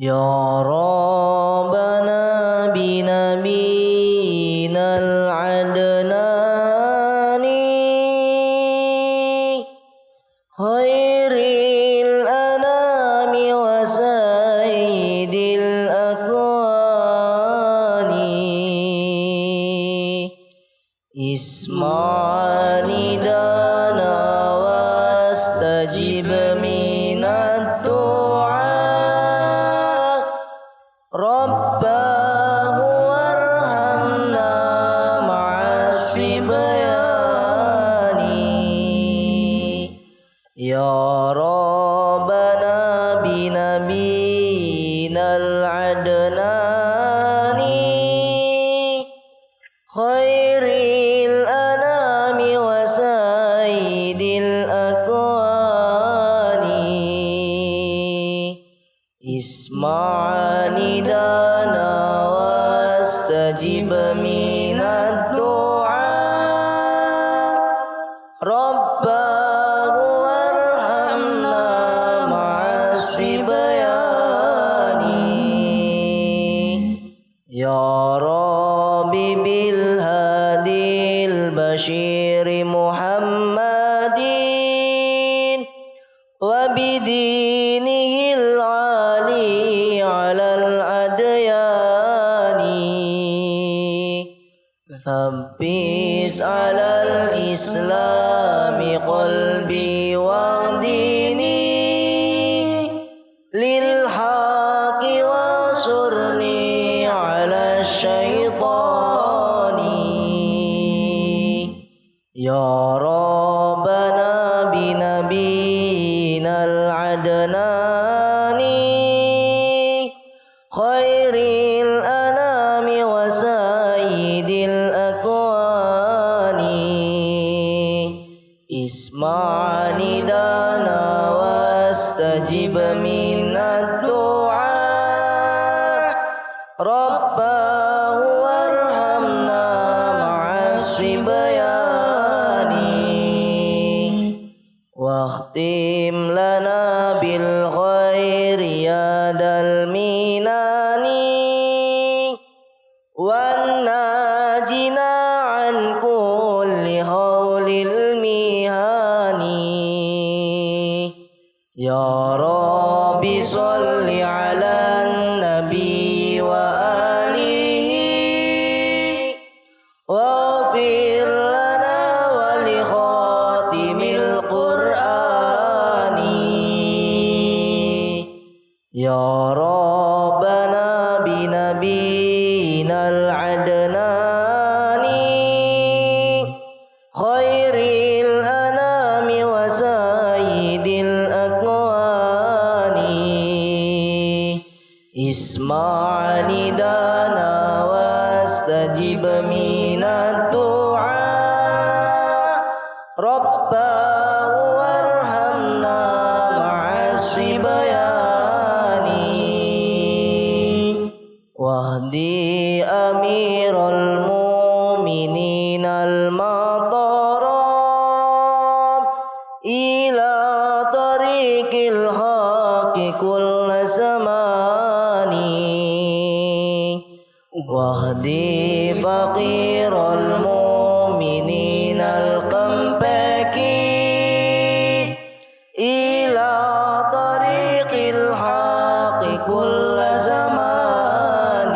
يا ربنا بنبينا العدناني خير الأنام وسيد الأكوان اسمع ندانا واستجب من الصبيان يا ربنا بنبينا العدناني خير الأنام وسيد الأكوان. اسمع يا رب بالهادي البشير محمد وبدينه العالي على الأديان. ثبت على الإسلام قلبي وديني للحق يا ربنا بنبينا العدناني خير الأنام وسيد الأكوان. اسمع ندانا واستجب من الدعاء. رباه واختم لنا بالخير يا ذا المنان والناجنا عن كل هول المهان يا رب صل على النبي يا ربنا بنبينا العدناني. خير الأنام وسيد الأكوان. اسمع ندانا واستجب من الدعاء. رباه إلى طريق الحق كل زمان. واهدي فقير المؤمنين القمبكي إلى طريق الحق كل زمان.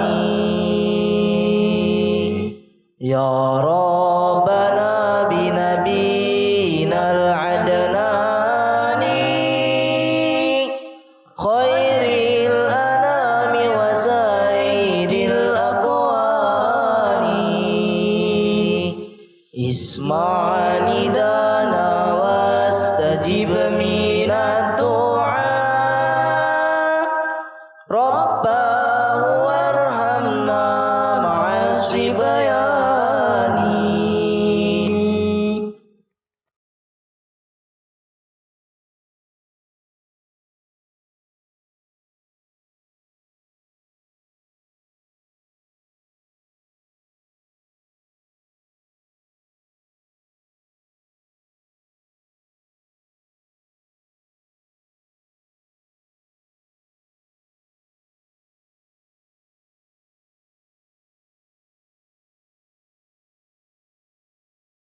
يا ربنا بنبينا العزيز اسمع ندانا واستجب من الدعاء. ربنا